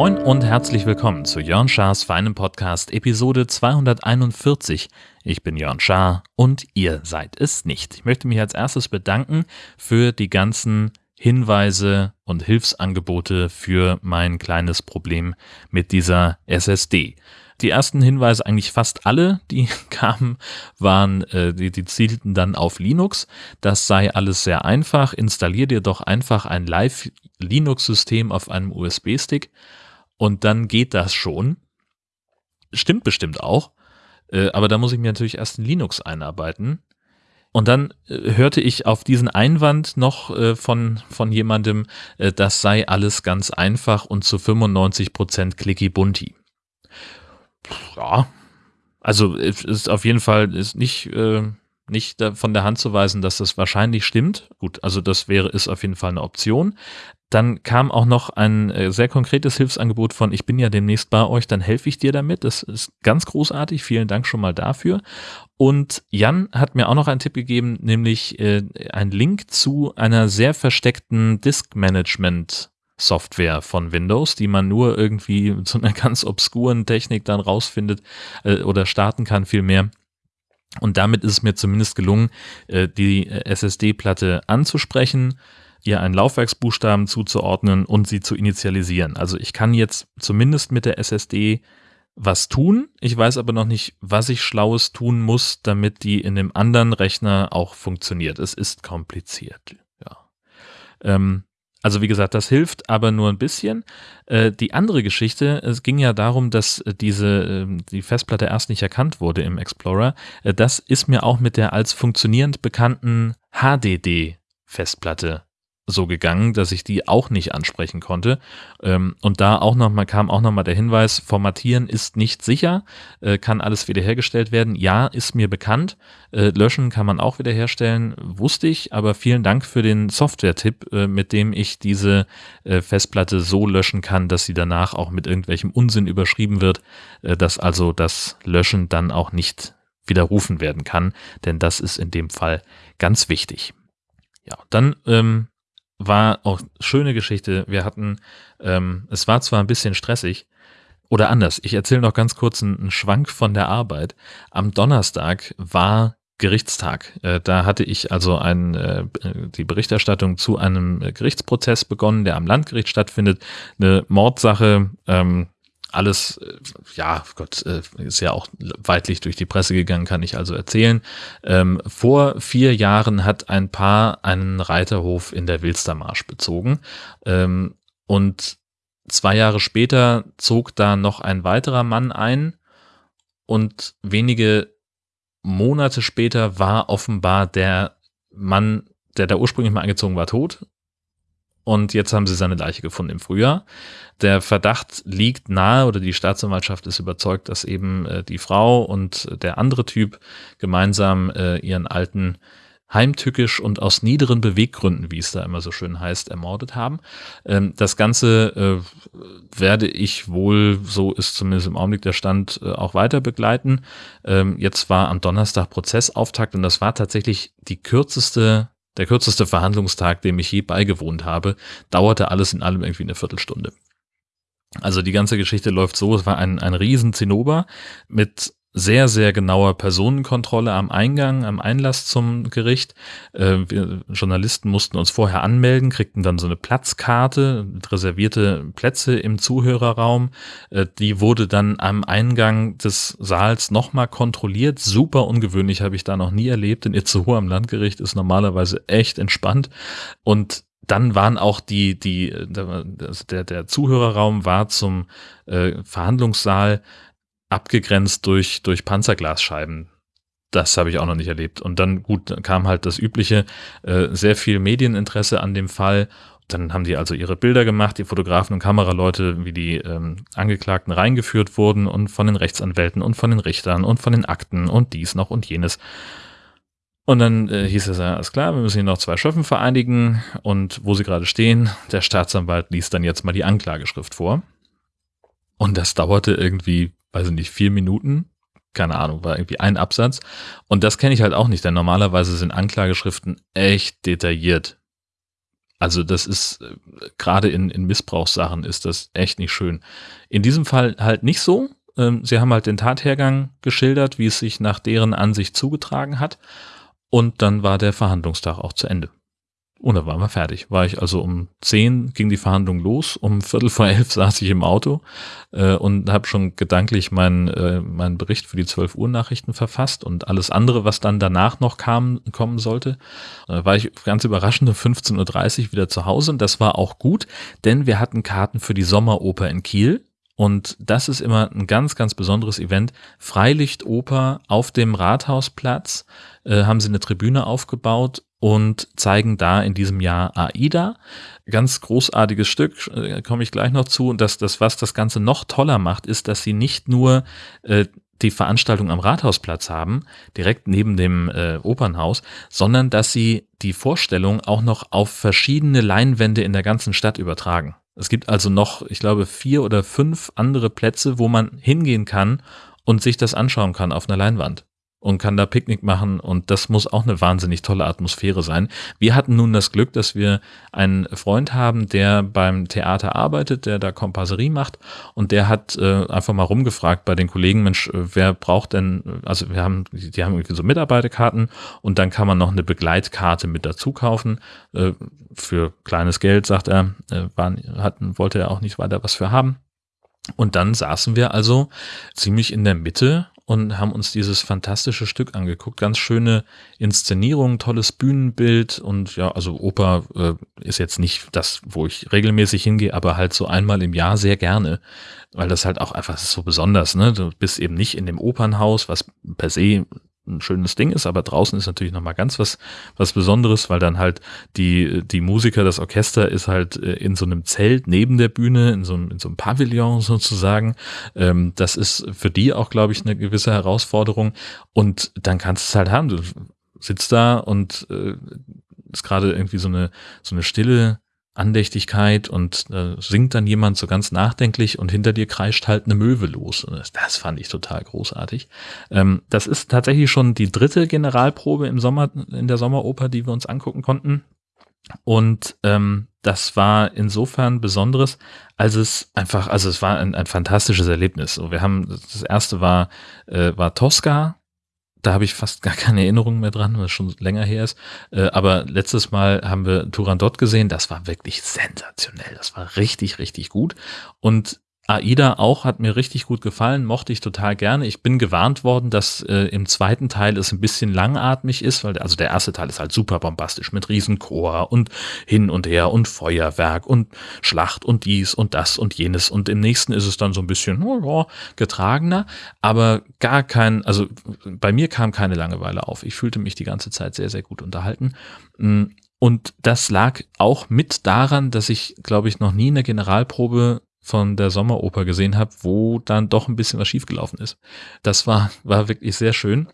Moin und herzlich willkommen zu Jörn Schars feinem Podcast Episode 241. Ich bin Jörn Schaar und ihr seid es nicht. Ich möchte mich als erstes bedanken für die ganzen Hinweise und Hilfsangebote für mein kleines Problem mit dieser SSD. Die ersten Hinweise, eigentlich fast alle, die kamen, waren, äh, die, die zielten dann auf Linux. Das sei alles sehr einfach. Installier dir doch einfach ein Live-Linux-System auf einem USB-Stick und dann geht das schon. Stimmt bestimmt auch. Äh, aber da muss ich mir natürlich erst in Linux einarbeiten. Und dann äh, hörte ich auf diesen Einwand noch äh, von, von jemandem, äh, das sei alles ganz einfach und zu 95 Prozent clicky bunti. Ja, also ist auf jeden Fall ist nicht, äh, nicht von der Hand zu weisen, dass das wahrscheinlich stimmt. Gut, also das wäre, ist auf jeden Fall eine Option. Dann kam auch noch ein äh, sehr konkretes Hilfsangebot von, ich bin ja demnächst bei euch, dann helfe ich dir damit. Das ist ganz großartig. Vielen Dank schon mal dafür. Und Jan hat mir auch noch einen Tipp gegeben, nämlich äh, ein Link zu einer sehr versteckten Disk Management Software von Windows, die man nur irgendwie mit so einer ganz obskuren Technik dann rausfindet äh, oder starten kann vielmehr. Und damit ist es mir zumindest gelungen, äh, die äh, SSD-Platte anzusprechen ihr einen Laufwerksbuchstaben zuzuordnen und sie zu initialisieren. Also ich kann jetzt zumindest mit der SSD was tun. Ich weiß aber noch nicht, was ich Schlaues tun muss, damit die in dem anderen Rechner auch funktioniert. Es ist kompliziert. Ja. Ähm, also wie gesagt, das hilft aber nur ein bisschen. Äh, die andere Geschichte, es ging ja darum, dass diese äh, die Festplatte erst nicht erkannt wurde im Explorer. Äh, das ist mir auch mit der als funktionierend bekannten HDD Festplatte so gegangen, dass ich die auch nicht ansprechen konnte. Ähm, und da auch noch mal kam auch noch mal der Hinweis: Formatieren ist nicht sicher, äh, kann alles wiederhergestellt werden. Ja, ist mir bekannt. Äh, löschen kann man auch wiederherstellen, wusste ich. Aber vielen Dank für den Software-Tipp, äh, mit dem ich diese Festplatte so löschen kann, dass sie danach auch mit irgendwelchem Unsinn überschrieben wird, dass also das Löschen dann auch nicht widerrufen werden kann. Denn das ist in dem Fall ganz wichtig. Ja, dann ähm, war auch schöne Geschichte. Wir hatten, ähm, es war zwar ein bisschen stressig, oder anders, ich erzähle noch ganz kurz einen, Schwank von der Arbeit. Am Donnerstag war Gerichtstag. Äh, da hatte ich also ein, äh, die Berichterstattung zu einem Gerichtsprozess begonnen, der am Landgericht stattfindet. Eine Mordsache, ähm, alles, äh, ja, Gott, äh, ist ja auch weitlich durch die Presse gegangen, kann ich also erzählen. Ähm, vor vier Jahren hat ein Paar einen Reiterhof in der Wilstermarsch bezogen. Ähm, und zwei Jahre später zog da noch ein weiterer Mann ein. Und wenige Monate später war offenbar der Mann, der da ursprünglich mal eingezogen war, tot und jetzt haben sie seine Leiche gefunden im Frühjahr. Der Verdacht liegt nahe oder die Staatsanwaltschaft ist überzeugt, dass eben äh, die Frau und der andere Typ gemeinsam äh, ihren alten heimtückisch und aus niederen Beweggründen, wie es da immer so schön heißt, ermordet haben. Ähm, das Ganze äh, werde ich wohl, so ist zumindest im Augenblick der Stand, äh, auch weiter begleiten. Ähm, jetzt war am Donnerstag Prozessauftakt und das war tatsächlich die kürzeste der kürzeste Verhandlungstag, dem ich je beigewohnt habe, dauerte alles in allem irgendwie eine Viertelstunde. Also die ganze Geschichte läuft so, es war ein, ein riesen Zinnober mit sehr, sehr genauer Personenkontrolle am Eingang, am Einlass zum Gericht. Äh, wir Journalisten mussten uns vorher anmelden, kriegten dann so eine Platzkarte, reservierte Plätze im Zuhörerraum. Äh, die wurde dann am Eingang des Saals nochmal kontrolliert. Super ungewöhnlich, habe ich da noch nie erlebt. In Itzehoe am Landgericht ist normalerweise echt entspannt. Und dann waren auch die, die, der, der Zuhörerraum war zum äh, Verhandlungssaal abgegrenzt durch, durch Panzerglasscheiben. Das habe ich auch noch nicht erlebt. Und dann, gut, kam halt das übliche, äh, sehr viel Medieninteresse an dem Fall. Dann haben die also ihre Bilder gemacht, die Fotografen und Kameraleute, wie die ähm, Angeklagten reingeführt wurden und von den Rechtsanwälten und von den Richtern und von den Akten und dies noch und jenes. Und dann äh, hieß es ja, alles klar, wir müssen hier noch zwei Schöffen vereinigen und wo sie gerade stehen, der Staatsanwalt liest dann jetzt mal die Anklageschrift vor. Und das dauerte irgendwie weiß ich nicht, vier Minuten, keine Ahnung, war irgendwie ein Absatz. Und das kenne ich halt auch nicht, denn normalerweise sind Anklageschriften echt detailliert. Also das ist, äh, gerade in, in Missbrauchssachen ist das echt nicht schön. In diesem Fall halt nicht so. Ähm, sie haben halt den Tathergang geschildert, wie es sich nach deren Ansicht zugetragen hat. Und dann war der Verhandlungstag auch zu Ende. Und dann waren wir fertig. War ich also um zehn ging die Verhandlung los, um Viertel vor elf saß ich im Auto äh, und habe schon gedanklich meinen äh, meinen Bericht für die 12 Uhr Nachrichten verfasst und alles andere, was dann danach noch kam, kommen sollte. Da war ich ganz überraschend um 15.30 Uhr wieder zu Hause und das war auch gut, denn wir hatten Karten für die Sommeroper in Kiel. Und das ist immer ein ganz, ganz besonderes Event. Freilichtoper auf dem Rathausplatz äh, haben sie eine Tribüne aufgebaut und zeigen da in diesem Jahr AIDA. Ganz großartiges Stück, äh, komme ich gleich noch zu. Und das, das, was das Ganze noch toller macht, ist, dass sie nicht nur äh, die Veranstaltung am Rathausplatz haben, direkt neben dem äh, Opernhaus, sondern dass sie die Vorstellung auch noch auf verschiedene Leinwände in der ganzen Stadt übertragen. Es gibt also noch, ich glaube, vier oder fünf andere Plätze, wo man hingehen kann und sich das anschauen kann auf einer Leinwand und kann da Picknick machen und das muss auch eine wahnsinnig tolle Atmosphäre sein. Wir hatten nun das Glück, dass wir einen Freund haben, der beim Theater arbeitet, der da Kompasserie macht und der hat äh, einfach mal rumgefragt bei den Kollegen, Mensch, äh, wer braucht denn, also wir haben, die haben irgendwie so Mitarbeiterkarten und dann kann man noch eine Begleitkarte mit dazu kaufen äh, für kleines Geld, sagt er, äh, waren, hatten, wollte er auch nicht weiter was für haben. Und dann saßen wir also ziemlich in der Mitte und haben uns dieses fantastische Stück angeguckt. Ganz schöne Inszenierung, tolles Bühnenbild und ja, also Oper äh, ist jetzt nicht das, wo ich regelmäßig hingehe, aber halt so einmal im Jahr sehr gerne, weil das halt auch einfach so besonders, ne? Du bist eben nicht in dem Opernhaus, was per se ein schönes Ding ist, aber draußen ist natürlich nochmal ganz was, was Besonderes, weil dann halt die, die Musiker, das Orchester ist halt äh, in so einem Zelt neben der Bühne, in so einem, in so einem Pavillon sozusagen. Ähm, das ist für die auch, glaube ich, eine gewisse Herausforderung. Und dann kannst du es halt haben. Du sitzt da und äh, ist gerade irgendwie so eine, so eine stille Andächtigkeit und äh, singt dann jemand so ganz nachdenklich und hinter dir kreischt halt eine Möwe los. Das, fand ich total großartig. Ähm, das ist tatsächlich schon die dritte Generalprobe im Sommer, in der Sommeroper, die wir uns angucken konnten. Und ähm, das war insofern Besonderes, als es einfach, also es war ein, ein fantastisches Erlebnis. So, wir haben, das erste war, äh, war Tosca, da habe ich fast gar keine Erinnerung mehr dran, weil es schon länger her ist. Äh, aber letztes Mal haben wir Turandot gesehen. Das war wirklich sensationell. Das war richtig, richtig gut. Und AIDA auch hat mir richtig gut gefallen, mochte ich total gerne. Ich bin gewarnt worden, dass äh, im zweiten Teil es ein bisschen langatmig ist, weil also der erste Teil ist halt super bombastisch mit Riesenchor und hin und her und Feuerwerk und Schlacht und dies und das und jenes und im nächsten ist es dann so ein bisschen oh, getragener, aber gar kein, also bei mir kam keine Langeweile auf. Ich fühlte mich die ganze Zeit sehr, sehr gut unterhalten. Mm, und das lag auch mit daran, dass ich, glaube ich, noch nie eine Generalprobe von der Sommeroper gesehen habe, wo dann doch ein bisschen was schiefgelaufen ist. Das war, war wirklich sehr schön.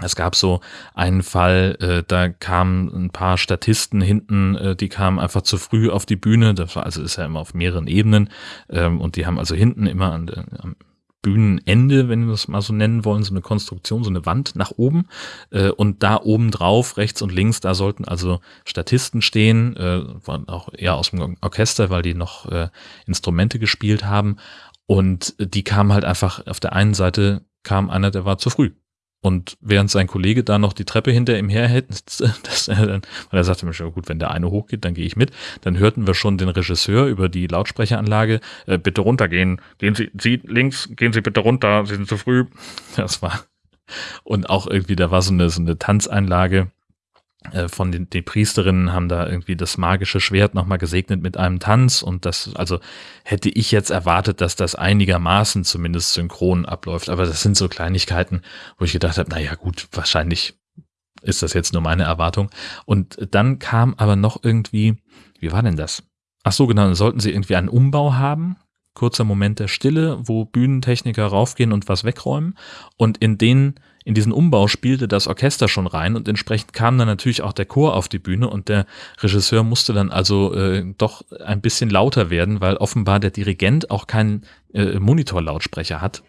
Es gab so einen Fall, äh, da kamen ein paar Statisten hinten, äh, die kamen einfach zu früh auf die Bühne. Das war also ist ja immer auf mehreren Ebenen ähm, und die haben also hinten immer an der, am Bühnenende, wenn wir es mal so nennen wollen, so eine Konstruktion, so eine Wand nach oben. Äh, und da oben drauf, rechts und links, da sollten also Statisten stehen, äh, waren auch eher aus dem Orchester, weil die noch äh, Instrumente gespielt haben. Und die kamen halt einfach, auf der einen Seite kam einer, der war zu früh. Und während sein Kollege da noch die Treppe hinter ihm herhält, dass er dann, weil er sagte mir schon, gut, wenn der eine hochgeht, dann gehe ich mit. Dann hörten wir schon den Regisseur über die Lautsprecheranlage, äh, bitte runtergehen, gehen Sie, Sie links, gehen Sie bitte runter, Sie sind zu früh. Das war, und auch irgendwie, da war so eine, so eine Tanzeinlage, von den, den Priesterinnen haben da irgendwie das magische Schwert nochmal gesegnet mit einem Tanz und das, also hätte ich jetzt erwartet, dass das einigermaßen zumindest synchron abläuft, aber das sind so Kleinigkeiten, wo ich gedacht habe, naja gut, wahrscheinlich ist das jetzt nur meine Erwartung. Und dann kam aber noch irgendwie, wie war denn das? Ach so, genau, dann sollten sie irgendwie einen Umbau haben, kurzer Moment der Stille, wo Bühnentechniker raufgehen und was wegräumen und in den in diesen Umbau spielte das Orchester schon rein und entsprechend kam dann natürlich auch der Chor auf die Bühne und der Regisseur musste dann also äh, doch ein bisschen lauter werden, weil offenbar der Dirigent auch keinen äh, Monitorlautsprecher hat.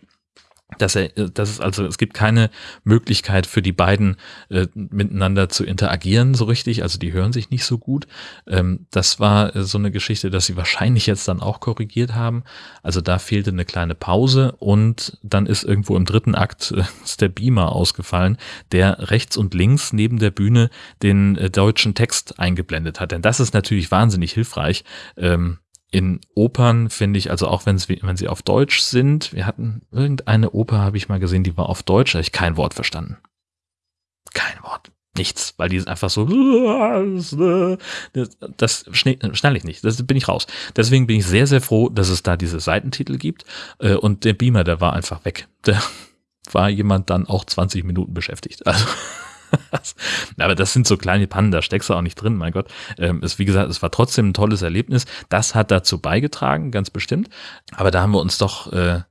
Dass er, dass es also, es gibt keine Möglichkeit für die beiden äh, miteinander zu interagieren so richtig, also die hören sich nicht so gut. Ähm, das war äh, so eine Geschichte, dass sie wahrscheinlich jetzt dann auch korrigiert haben. Also da fehlte eine kleine Pause und dann ist irgendwo im dritten Akt äh, der Beamer ausgefallen, der rechts und links neben der Bühne den äh, deutschen Text eingeblendet hat. Denn das ist natürlich wahnsinnig hilfreich. Ähm, in Opern finde ich, also auch wenn sie, wenn sie auf Deutsch sind, wir hatten irgendeine Oper, habe ich mal gesehen, die war auf Deutsch, habe ich kein Wort verstanden. Kein Wort. Nichts, weil die ist einfach so, das, das schnell ich nicht, das bin ich raus. Deswegen bin ich sehr, sehr froh, dass es da diese Seitentitel gibt äh, und der Beamer, der war einfach weg. Der war jemand dann auch 20 Minuten beschäftigt. Also Aber das sind so kleine Pannen, da steckst du auch nicht drin, mein Gott. Ähm, es, wie gesagt, es war trotzdem ein tolles Erlebnis. Das hat dazu beigetragen, ganz bestimmt. Aber da haben wir uns doch, äh,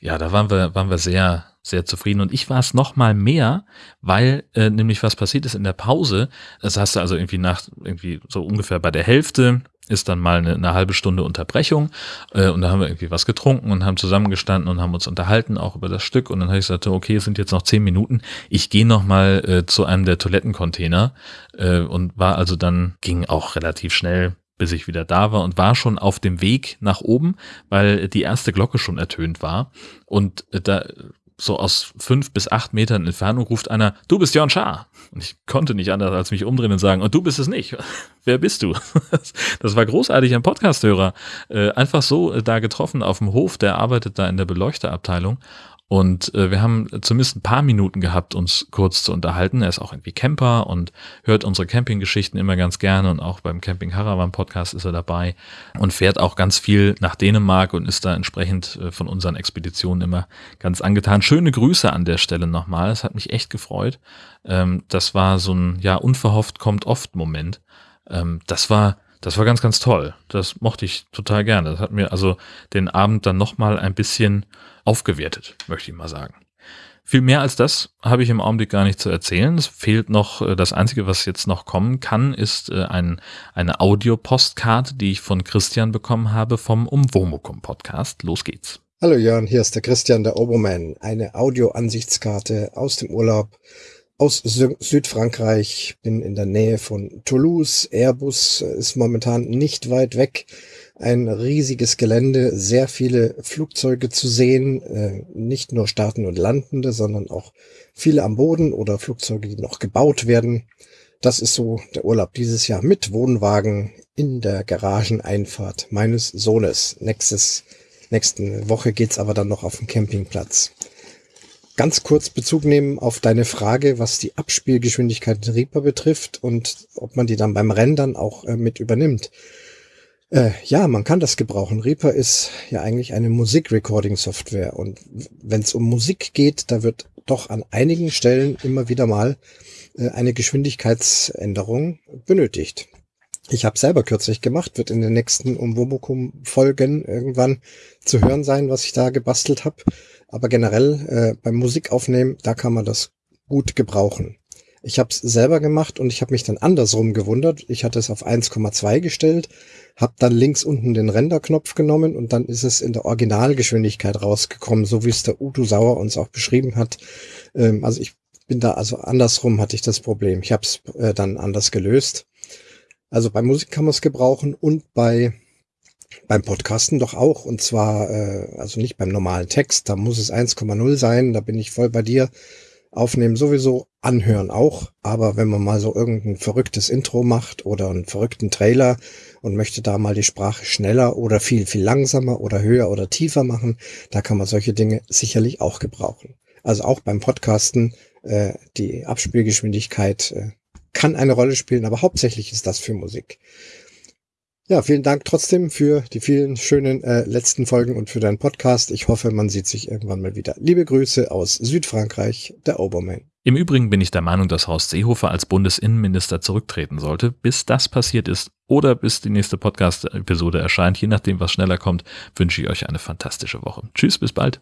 ja, da waren wir, waren wir sehr, sehr zufrieden. Und ich war es noch mal mehr, weil äh, nämlich was passiert ist in der Pause. Das hast du also irgendwie nach, irgendwie so ungefähr bei der Hälfte ist dann mal eine, eine halbe Stunde Unterbrechung äh, und da haben wir irgendwie was getrunken und haben zusammengestanden und haben uns unterhalten auch über das Stück und dann habe ich gesagt, okay, es sind jetzt noch zehn Minuten, ich gehe noch mal äh, zu einem der Toilettencontainer äh, und war also dann, ging auch relativ schnell bis ich wieder da war und war schon auf dem Weg nach oben, weil die erste Glocke schon ertönt war. Und äh, da so aus fünf bis acht Metern Entfernung ruft einer, du bist Jörn Schaar. Und ich konnte nicht anders als mich umdrehen und sagen, und du bist es nicht. Wer bist du? Das war großartig, ein Podcasthörer. Äh, einfach so äh, da getroffen auf dem Hof, der arbeitet da in der Beleuchterabteilung und äh, wir haben zumindest ein paar Minuten gehabt, uns kurz zu unterhalten. Er ist auch irgendwie Camper und hört unsere Campinggeschichten immer ganz gerne und auch beim Camping Haravan Podcast ist er dabei und fährt auch ganz viel nach Dänemark und ist da entsprechend äh, von unseren Expeditionen immer ganz angetan. Schöne Grüße an der Stelle nochmal. Es hat mich echt gefreut. Ähm, das war so ein, ja, unverhofft kommt oft Moment. Ähm, das war, das war ganz, ganz toll. Das mochte ich total gerne. Das hat mir also den Abend dann nochmal ein bisschen aufgewertet, möchte ich mal sagen. Viel mehr als das habe ich im Augenblick gar nicht zu erzählen. Es fehlt noch, äh, das Einzige, was jetzt noch kommen kann, ist äh, ein, eine Audio-Postkarte, die ich von Christian bekommen habe vom Umwomukum Podcast. Los geht's. Hallo Jörn, hier ist der Christian, der Oberman. Eine Audio-Ansichtskarte aus dem Urlaub aus Südfrankreich, bin in der Nähe von Toulouse. Airbus ist momentan nicht weit weg ein riesiges Gelände, sehr viele Flugzeuge zu sehen, äh, nicht nur starten und landende, sondern auch viele am Boden oder Flugzeuge, die noch gebaut werden. Das ist so der Urlaub dieses Jahr mit Wohnwagen in der Garageneinfahrt meines Sohnes. Nächstes, nächste Woche geht's aber dann noch auf den Campingplatz. Ganz kurz Bezug nehmen auf deine Frage, was die Abspielgeschwindigkeit in Reaper betrifft und ob man die dann beim Rendern auch äh, mit übernimmt. Äh, ja, man kann das gebrauchen. Reaper ist ja eigentlich eine Musikrecording-Software und wenn es um Musik geht, da wird doch an einigen Stellen immer wieder mal äh, eine Geschwindigkeitsänderung benötigt. Ich habe selber kürzlich gemacht, wird in den nächsten Umwomukum-Folgen irgendwann zu hören sein, was ich da gebastelt habe. Aber generell äh, beim Musikaufnehmen, da kann man das gut gebrauchen. Ich habe es selber gemacht und ich habe mich dann andersrum gewundert. Ich hatte es auf 1,2 gestellt, habe dann links unten den Renderknopf genommen und dann ist es in der Originalgeschwindigkeit rausgekommen, so wie es der Udo Sauer uns auch beschrieben hat. Ähm, also ich bin da, also andersrum hatte ich das Problem. Ich habe es äh, dann anders gelöst. Also bei Musik kann man es gebrauchen und bei beim Podcasten doch auch. Und zwar, äh, also nicht beim normalen Text, da muss es 1,0 sein, da bin ich voll bei dir. Aufnehmen sowieso, anhören auch. Aber wenn man mal so irgendein verrücktes Intro macht oder einen verrückten Trailer und möchte da mal die Sprache schneller oder viel, viel langsamer oder höher oder tiefer machen, da kann man solche Dinge sicherlich auch gebrauchen. Also auch beim Podcasten, äh, die Abspielgeschwindigkeit äh, kann eine Rolle spielen, aber hauptsächlich ist das für Musik. Ja, vielen Dank trotzdem für die vielen schönen äh, letzten Folgen und für deinen Podcast. Ich hoffe, man sieht sich irgendwann mal wieder. Liebe Grüße aus Südfrankreich, der Obermann. Im Übrigen bin ich der Meinung, dass Horst Seehofer als Bundesinnenminister zurücktreten sollte. Bis das passiert ist oder bis die nächste Podcast-Episode erscheint, je nachdem, was schneller kommt, wünsche ich euch eine fantastische Woche. Tschüss, bis bald.